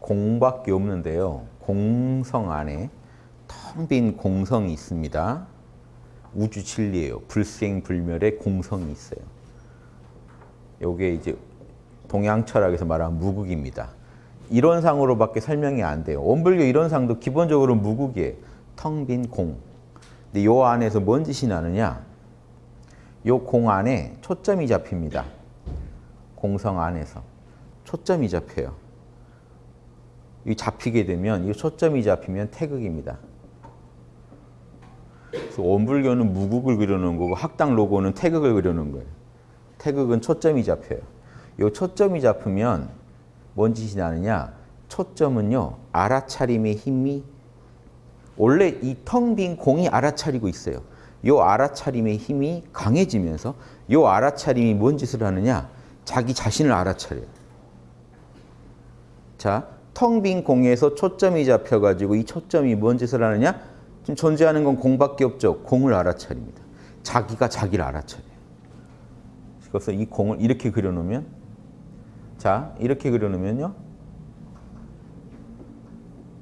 공밖에 없는데요. 공성 안에 텅 빈 공성이 있습니다. 우주 진리예요. 불생불멸의 공성이 있어요. 요게 이제 동양 철학에서 말하는 무국입니다. 이론상으로밖에 설명이 안 돼요. 원불교 이론상도 기본적으로 무국이에요. 텅 빈 공. 근데 요 안에서 뭔 짓이 나느냐? 요 공 안에 초점이 잡힙니다. 공성 안에서. 초점이 잡혀요. 이 잡히게 되면 이 초점이 잡히면 태극입니다. 원불교는 무국을 그려놓은 거고 학당 로고는 태극을 그려놓은 거예요. 태극은 초점이 잡혀요. 이 초점이 잡히면 뭔 짓이 나느냐? 초점은요. 알아차림의 힘이 원래 이 텅 빈 공이 알아차리고 있어요. 이 알아차림의 힘이 강해지면서 이 알아차림이 뭔 짓을 하느냐? 자기 자신을 알아차려요. 자, 텅 빈 공에서 초점이 잡혀가지고 이 초점이 뭔 짓을 하느냐? 지금 존재하는 건 공밖에 없죠. 공을 알아차립니다. 자기가 자기를 알아차려요. 그래서 이 공을 이렇게 그려놓으면 자, 이렇게 그려놓으면요.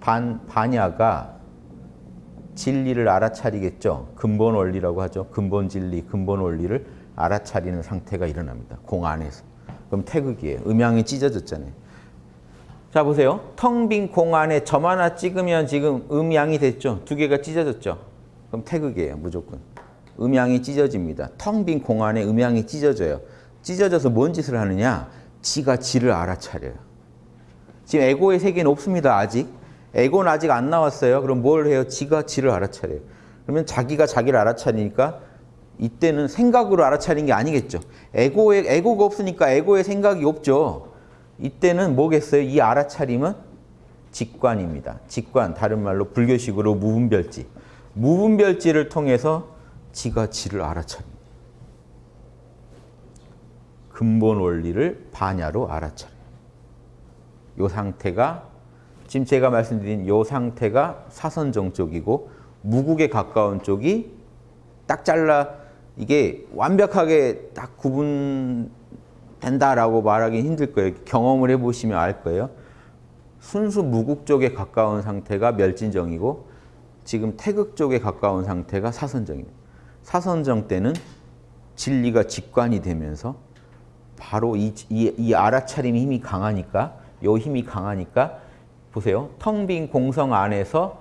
반, 반야가 진리를 알아차리겠죠. 근본 원리라고 하죠. 근본 진리, 근본 원리를 알아차리는 상태가 일어납니다. 공 안에서. 그럼 태극이에요. 음양이 찢어졌잖아요. 자 보세요. 텅 빈 공 안에 점 하나 찍으면 지금 음양이 됐죠. 두 개가 찢어졌죠. 그럼 태극이에요. 무조건. 음양이 찢어집니다. 텅 빈 공 안에 음양이 찢어져요. 찢어져서 뭔 짓을 하느냐? 지가 지를 알아차려요. 지금 에고의 세계는 없습니다. 아직. 에고는 아직 안 나왔어요. 그럼 뭘 해요? 지가 지를 알아차려요. 그러면 자기가 자기를 알아차리니까 이때는 생각으로 알아차린 게 아니겠죠. 에고의, 에고가 없으니까 에고의 생각이 없죠. 이때는 뭐겠어요? 이 알아차림은 직관입니다. 직관, 다른 말로 불교식으로 무분별지. 무분별지를 통해서 지가 지를 알아차립니다. 근본 원리를 반야로 알아차려요. 이 상태가 지금 제가 말씀드린 이 상태가 사선정 쪽이고 무국에 가까운 쪽이 딱 잘라 이게 완벽하게 딱 구분 된다라고 말하기 힘들 거예요. 경험을 해보시면 알 거예요. 순수 무국 쪽에 가까운 상태가 멸진정이고 지금 태극 쪽에 가까운 상태가 사선정입니다. 사선정 때는 진리가 직관이 되면서 바로 이, 이, 이 알아차림의 힘이 강하니까 요 힘이 강하니까 보세요. 텅 빈 공성 안에서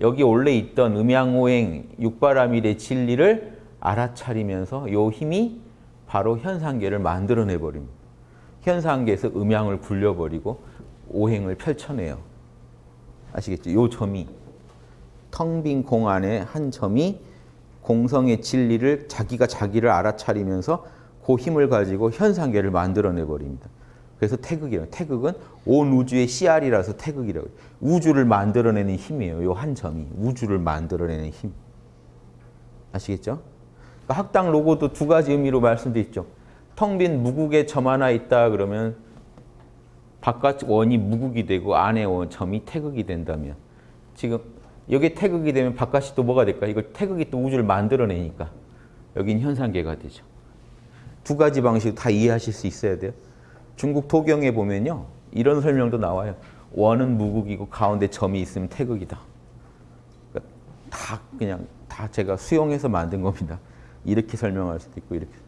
여기 원래 있던 음양오행 육바라밀의 진리를 알아차리면서 요 힘이 바로 현상계를 만들어내 버립니다. 현상계에서 음양을 굴려버리고 오행을 펼쳐내요. 아시겠죠? 요 점이 텅 빈 공 안에 한 점이 공성의 진리를 자기가 자기를 알아차리면서 그 힘을 가지고 현상계를 만들어내 버립니다. 그래서 태극이에요. 태극은 온 우주의 씨알이라서 태극이라고. 우주를 만들어내는 힘이에요. 요 한 점이 우주를 만들어내는 힘. 아시겠죠? 그러니까 학당 로고도 두 가지 의미로 말씀드렸죠. 텅 빈 무극에 점 하나 있다 그러면 바깥 원이 무국이 되고 안에 원 점이 태극이 된다면 지금 여기 태극이 되면 바깥이 또 뭐가 될까? 이걸 태극이 또 우주를 만들어내니까 여긴 현상계가 되죠. 두 가지 방식 다 이해하실 수 있어야 돼요. 중국 도경에 보면요. 이런 설명도 나와요. 원은 무국이고 가운데 점이 있으면 태극이다. 그러니까 다 그냥 다 제가 수용해서 만든 겁니다. 이렇게 설명할 수도 있고 이렇게.